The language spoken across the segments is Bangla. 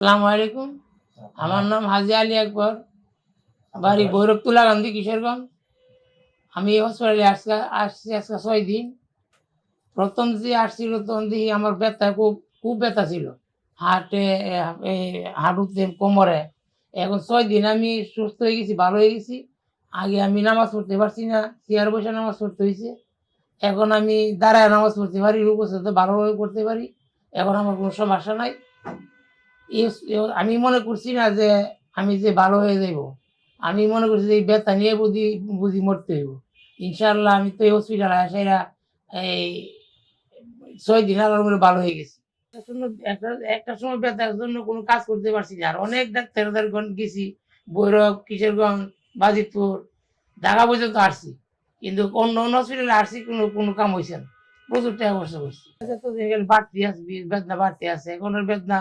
সালাম আলাইকুম। আমার নাম হাজি আলী আকবর। বাড়ি ভৈরবতুলা গান্ধী কিশোরগঞ্জ। আমি এই হসপিটালে আসছি আসছি আজকে ছয় দিন। প্রথম যে আসছিল তখন দেখি আমার ব্যথা খুব খুব ব্যথা ছিল। হাটে এই হাঁটুতে কোমরে। এখন ছয় দিন আমি সুস্থ হয়ে গেছি ভালো হয়ে গেছি। আগে আমি নামাজ পড়তে পারছি না চেয়ার বসে নামাজ পড়তে হয়েছে। এখন আমি দাঁড়ায় নামাজ পড়তে পারি রূপস্থ ভালোভাবে পড়তে পারি। এখন আমার কোনো সমস্যা নাই। আমি মনে করছি না যে আমি যে ভালো হয়ে যাব আমি মনে করছি যে এই ব্যথা নিয়ে বুঝি বুঝি মরতে হইব। ইনশাল্লাহ আমি তো এই হসপিটালে আসাইরা এই ছয় দিন আলোর মধ্যে ভালো হয়ে গেছি। একটা একটা সময় ব্যথার জন্য কোনো কাজ করতে পারছি না। আর অনেক ডাক্তার গেছি, ভৈরব, কিশোরগঞ্জ, বাজিতপুর, ঢাকা পর্যন্ত আসছি। কিন্তু অন্য অন্য হসপিটালে আসছি, কোনো কোনো কাম হয়েছে না। প্রচুর টাকা খরচ করছি। আচ্ছা বাড়তি আছে বেদনা বাড়তি আছে। এখন বেদনা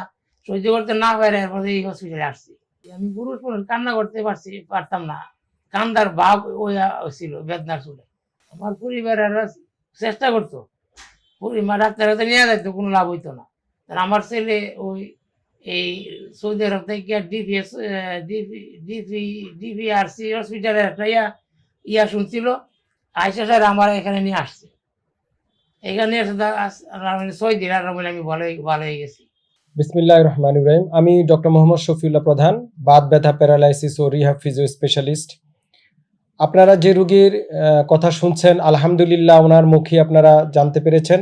সহ্য করতে না পারে, এরপরে এই হসপিটালে আসছি। আমি পুরুষ মানুষ কান্না করতে পারছি, পারতাম না। কান্দার ভাব ওই ছিল বেদনার চুলে। আমার পরিবারের চেষ্টা করতো। ডাক্তার হাতে নিয়ে যাইতো, কোনো লাভ হইতো না। আমার ছেলে ওই, এই সৌদি আরব থেকে ডিপিএস ডিপি ডিপিআরসি হসপিটালে একটা ইয়া ইয়া শুনছিল। আইসা স্যার আমার এখানে নিয়ে আসছে। এখানে এসে ছয় দিন আর আমি ভালো ভালো হয়ে গেছি। বিসমিল্লাহ রহমান ইব্রাহিম আমি ডক্টর মোহাম্মদ শফিউল্লাহ প্রধান, বাত ব্যথা, প্যারালাইসিস ও রিহাব ফিজিও স্পেশালিস্ট আপনারা যে রুগীর কথা শুনছেন, আলহামদুলিল্লাহ ওনার মুখে আপনারা জানতে পেরেছেন।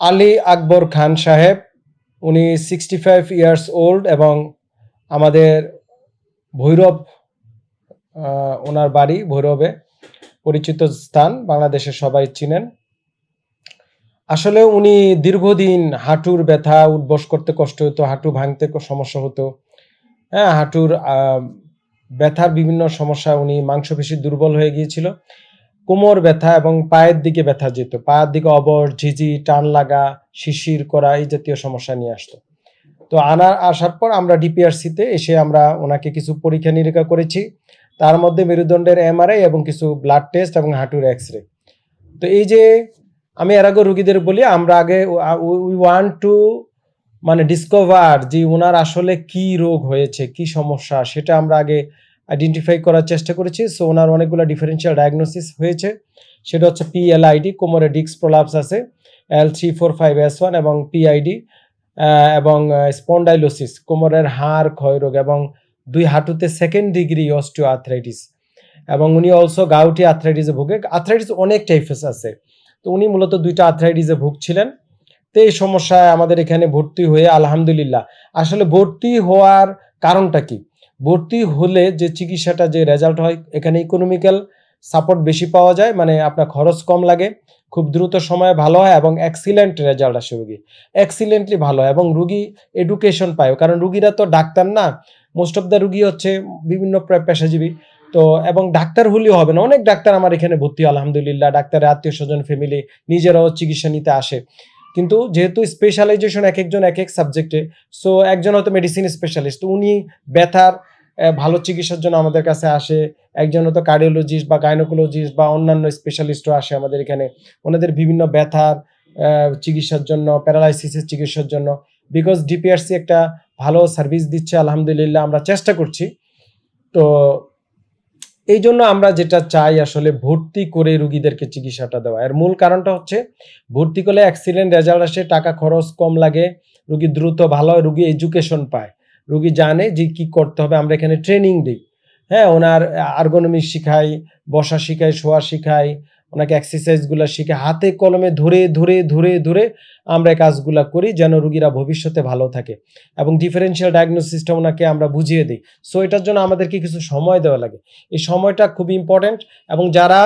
আলী আকবর খান সাহেব, উনি সিক্সটি ফাইভ ইয়ার্স ওল্ড এবং আমাদের ভৈরব ওনার বাড়ি ভৈরবে পরিচিত স্থান, বাংলাদেশের সবাই চিনেন। আসলে উনি দীর্ঘদিন হাঁটুর ব্যথা, উঠবস করতে কষ্ট হতো, হাঁটু ভাঙতে সমস্যা হতো। হ্যাঁ হাঁটুর ব্যথার বিভিন্ন সমস্যা উনি মাংসপেশি দুর্বল হয়ে গিয়েছিল। কোমর ব্যথা এবং পায়ের দিকে ব্যথা যেত। পায়ের দিকে অবর ঝিঝি, টান লাগা শিশির করা এই জাতীয় সমস্যা নিয়ে আসতো। তো আনার, আসার পর আমরা ডিপিআরসিতে এসে আমরা ওনাকে কিছু পরীক্ষা নিরীক্ষা করেছি। তার মধ্যে মেরুদণ্ডের এমআরআই এবং কিছু ব্লাড টেস্ট এবং হাঁটুর এক্স রে তো এই যে আমি এর আগে রুগীদের বলি, আমরা আগে উই ওয়ান্ট টু মানে ডিসকভার যে ওনার আসলে কি রোগ হয়েছে, কি সমস্যা, সেটা আমরা আগে আইডেন্টিফাই করার চেষ্টা করেছি। সো ওনার অনেকগুলো ডিফারেন্সিয়াল ডায়াগনোসিস হয়েছে। সেটা হচ্ছে পিএলআইডি কোমরে ডিক্স প্রলাপস আছে L three four five S one এবং পিআইডি এবং স্পন্ডাইলোসিস কোমরের হাড় ক্ষয়রোগ এবং দুই হাঁটুতে সেকেন্ড ডিগ্রি অস্টিও আর্থ্রাইটিস এবং উনি অলসো গাউটি আর্থ্রাইটিসে ভোগে। আর্থ্রাইটিস অনেক টাইপেস আছে। তো উনি মূলত দুইটা আর্থ্রাইটিসে ভুগছিলেন। তো এই সমস্যায় আমাদের এখানে ভর্তি হয়ে আলহামদুলিল্লাহ। আসলে ভর্তি হওয়ার কারণটা কি? ভর্তি হলে যে চিকিৎসাটা যে রেজাল্ট হয়, এখানে ইকোনমিক্যাল সাপোর্ট বেশি পাওয়া যায় মানে আপনার খরচ কম লাগে, খুব দ্রুত সময়ে ভালো হয় এবং এক্সিলেন্ট রেজাল্ট আসে রুগী। এক্সিলেন্টলি ভালো হয় এবং রুগী এডুকেশন পায়, কারণ রুগীরা তো ডাক্তার না মোস্ট অফ দ্য রুগী হচ্ছে বিভিন্ন পেশাজীবী। তো, এবং ডাক্তার হলেও হবে না। অনেক ডাক্তার আমার এখানে ভর্তি, আলহামদুলিল্লাহ। ডাক্তারের আত্মীয় স্বজন ফ্যামিলি নিজেরাও চিকিৎসা নিতে আসে। কিন্তু যেহেতু স্পেশালাইজেশন এক একজন এক এক সাবজেক্টে সো একজন হয়তো মেডিসিন স্পেশালিস্ট উনি ব্যথার ভালো চিকিৎসার জন্য আমাদের কাছে আসে। একজন হয়তো কার্ডিওলজিস্ট বা গাইনোকোলজিস্ট বা অন্যান্য স্পেশালিস্টও আসে আমাদের এখানে। ওনাদের বিভিন্ন ব্যথার চিকিৎসার জন্য প্যারালাইসিসের চিকিৎসার জন্য। বিকজ ডিপিআরসি একটা ভালো সার্ভিস দিচ্ছে, আলহামদুলিল্লাহ আমরা চেষ্টা করছি। তো এই জন্য আমরা যেটা চাই আসলে ভর্তি করে রুগীদেরকে চিকিৎসাটা দেওয়া। এর মূল কারণটা হচ্ছে ভর্তি করলে অ্যাক্সিডেন্ট রেজাল্ট আসে, টাকা খরচ কম লাগে, রুগী দ্রুত ভালো হয়, রুগী এডুকেশন পায়। রুগী জানে যে কি করতে হবে, আমরা এখানে ট্রেনিং দিই। হ্যাঁ ওনার আর্গোনমিক শিখাই, বসা শিখাই, শোয়া শিখাই ওনাকে এক্সারসাইজগুলো শিখে হাতে কলমে ধরে ধরে ধরে ধরে আমরা কাজগুলো করি যেন রুগীরা ভবিষ্যতে ভালো থাকে এবং ডিফারেন্সিয়াল ডায়াগনোসিসটা ওনাকে আমরা বুঝিয়ে দিই। সো এটার জন্য আমাদেরকে কিছু সময় দেওয়া লাগে। এই সময়টা খুব ইম্পর্ট্যান্ট এবং যারা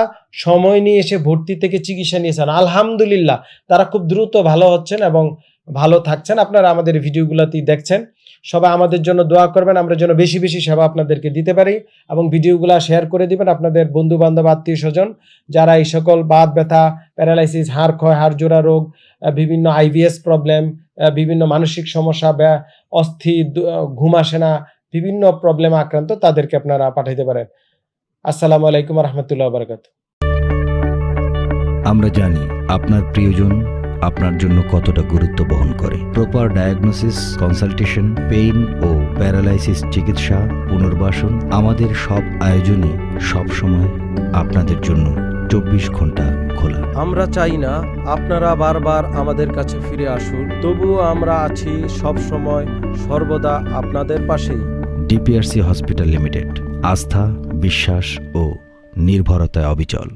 সময় নিয়ে এসে ভর্তি থেকে চিকিৎসা নিয়েছেন, আলহামদুলিল্লাহ, তারা খুব দ্রুত ভালো হচ্ছেন এবং ভালো থাকছেন। আপনারা আমাদের ভিডিওগুলোতেই দেখছেন। সবাই আমাদের জন্য দোয়া করবেন আমরা যেন বেশি বেশি সেবা আপনাদেরকে দিতে পারি এবং ভিডিওগুলো শেয়ার করে দিবেন আপনাদের বন্ধু বান্ধব আত্মীয় স্বজন যারা এই সকল বাত ব্যথা প্যারালাইসিস হাড় ক্ষয় হাড় জোড়া রোগ বিভিন্ন আইভিএস প্রবলেম বিভিন্ন মানসিক সমস্যা আহ, ঘুম আসে না বিভিন্ন প্রবলেম আক্রান্ত তাদেরকে আপনারা পাঠাইতে পারেন। আসসালামু আলাইকুম রহমতুল্লাহ বারকাত আমরা জানি আপনার প্রিয়জন আপনার জন্য কতটা গুরুত্ব বহন করে। প্রপার ডায়াগনোসিস কনসালটেশন পেইন ও প্যারালাইসিস চিকিৎসা পুনর্বাসন আমাদের সব আয়োজনই সবসময় আপনাদের জন্য চব্বিশ ঘণ্টা খোলা। আমরা চাই না আপনারা বারবার আমাদের কাছে ফিরে আসুন তবুও আমরা আছি সব সময় সর্বদা আপনাদের পাশেই। ডিপিআরসি হসপিটাল লিমিটেড আস্থা বিশ্বাস ও নির্ভরতায় অবিচল।